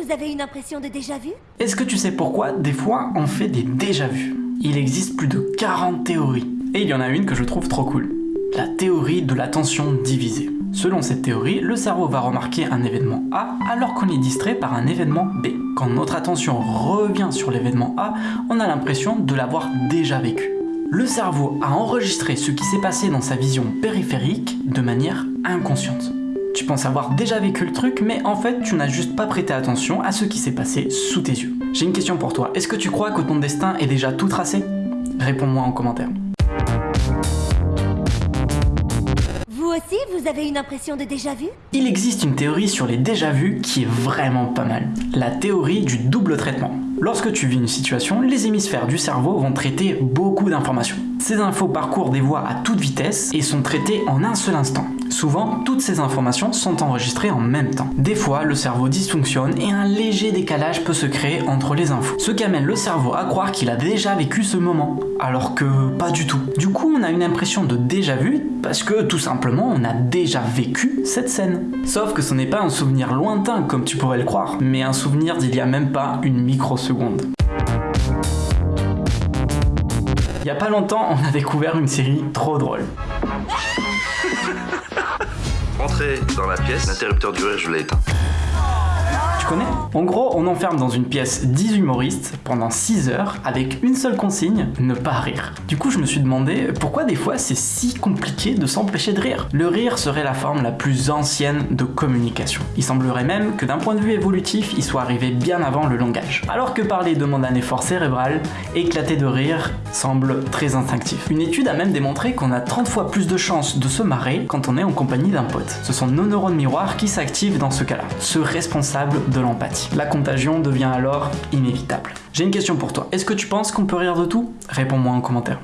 vous avez une impression de déjà-vu Est-ce que tu sais pourquoi des fois on fait des déjà-vus Il existe plus de 40 théories. Et il y en a une que je trouve trop cool. La théorie de l'attention divisée. Selon cette théorie, le cerveau va remarquer un événement A alors qu'on est distrait par un événement B. Quand notre attention revient sur l'événement A, on a l'impression de l'avoir déjà vécu. Le cerveau a enregistré ce qui s'est passé dans sa vision périphérique de manière inconsciente. Tu penses avoir déjà vécu le truc, mais en fait, tu n'as juste pas prêté attention à ce qui s'est passé sous tes yeux. J'ai une question pour toi. Est-ce que tu crois que ton destin est déjà tout tracé? Réponds-moi en commentaire. Vous aussi, vous avez une impression de déjà-vu? Il existe une théorie sur les déjà-vus qui est vraiment pas mal. La théorie du double traitement. Lorsque tu vis une situation, les hémisphères du cerveau vont traiter beaucoup d'informations. Ces infos parcourent des voies à toute vitesse et sont traitées en un seul instant. Souvent, toutes ces informations sont enregistrées en même temps. Des fois, le cerveau dysfonctionne et un léger décalage peut se créer entre les infos. Ce qui amène le cerveau à croire qu'il a déjà vécu ce moment, alors que pas du tout. Du coup, on a une impression de déjà vu parce que tout simplement, on a déjà vécu cette scène. Sauf que ce n'est pas un souvenir lointain comme tu pourrais le croire, mais un souvenir d'il y a même pas une microseconde. Il y a pas longtemps, on a découvert une série trop drôle. Entrez dans la pièce, l'interrupteur du rire, je l'ai éteint. Tu connais En gros, on enferme dans une pièce 10 humoristes pendant 6 heures avec une seule consigne, ne pas rire. Du coup, je me suis demandé pourquoi des fois c'est si compliqué de s'empêcher de rire. Le rire serait la forme la plus ancienne de communication. Il semblerait même que d'un point de vue évolutif, il soit arrivé bien avant le langage. Alors que parler demande un effort cérébral, éclater de rire semble très instinctif. Une étude a même démontré qu'on a 30 fois plus de chances de se marrer quand on est en compagnie d'un pote. Ce sont nos neurones miroirs qui s'activent dans ce cas-là, ceux de l'empathie. La contagion devient alors inévitable. J'ai une question pour toi. Est-ce que tu penses qu'on peut rire de tout? Réponds-moi en commentaire.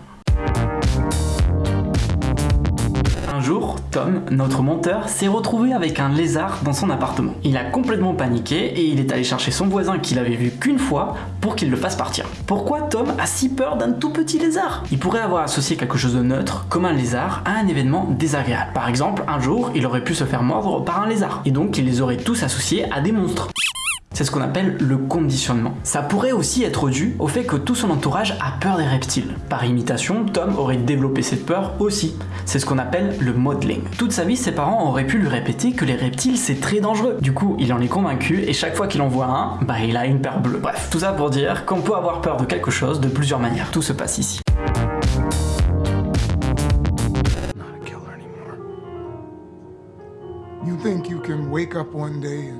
Jour, Tom, notre monteur, s'est retrouvé avec un lézard dans son appartement. Il a complètement paniqué et il est allé chercher son voisin qu'il avait vu qu'une fois pour qu'il le fasse partir. Pourquoi Tom a si peur d'un tout petit lézard? Il pourrait avoir associé quelque chose de neutre, comme un lézard, à un événement désagréable. Par exemple, un jour, il aurait pu se faire mordre par un lézard, et donc il les aurait tous associés à des monstres. C'est ce qu'on appelle le conditionnement. Ça pourrait aussi être dû au fait que tout son entourage a peur des reptiles. Par imitation, Tom aurait développé cette peur aussi. C'est ce qu'on appelle le modeling. Toute sa vie, ses parents auraient pu lui répéter que les reptiles c'est très dangereux. Du coup, il en est convaincu et chaque fois qu'il en voit un, bah il a une peur bleue. Bref, tout ça pour dire qu'on peut avoir peur de quelque chose de plusieurs manières. Tout se passe ici. You think you can wake up one day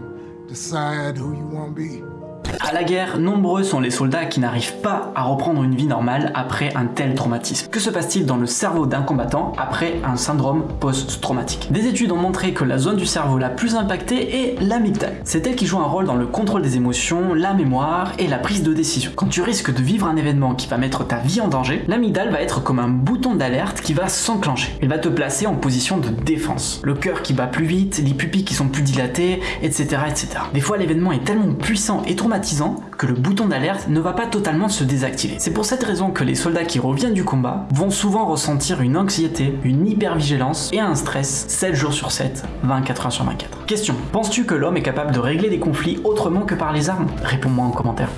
decide who you want to be? À la guerre, nombreux sont les soldats qui n'arrivent pas à reprendre une vie normale après un tel traumatisme. Que se passe-t-il dans le cerveau d'un combattant après un syndrome post-traumatique? Des études ont montré que la zone du cerveau la plus impactée est l'amygdale. C'est elle qui joue un rôle dans le contrôle des émotions, la mémoire et la prise de décision. Quand tu risques de vivre un événement qui va mettre ta vie en danger, l'amygdale va être comme un bouton d'alerte qui va s'enclencher. Elle va te placer en position de défense. Le cœur qui bat plus vite, les pupilles qui sont plus dilatées, etc. etc. Des fois l'événement est tellement puissant et que le bouton d'alerte ne va pas totalement se désactiver. C'est pour cette raison que les soldats qui reviennent du combat vont souvent ressentir une anxiété, une hypervigilance et un stress 7 jours sur 7, 24 heures sur 24. Question, penses-tu que l'homme est capable de régler des conflits autrement que par les armes? Réponds-moi en commentaire.